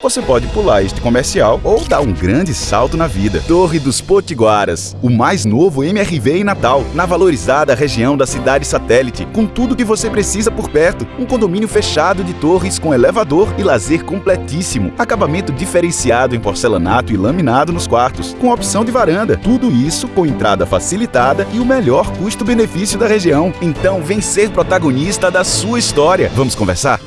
Você pode pular este comercial ou dar um grande salto na vida. Torre dos Potiguaras, o mais novo MRV em Natal, na valorizada região da cidade satélite, com tudo que você precisa por perto. Um condomínio fechado de torres com elevador e lazer completíssimo. Acabamento diferenciado em porcelanato e laminado nos quartos, com opção de varanda. Tudo isso com entrada facilitada e o melhor custo-benefício da região. Então vem ser protagonista da sua história. Vamos conversar?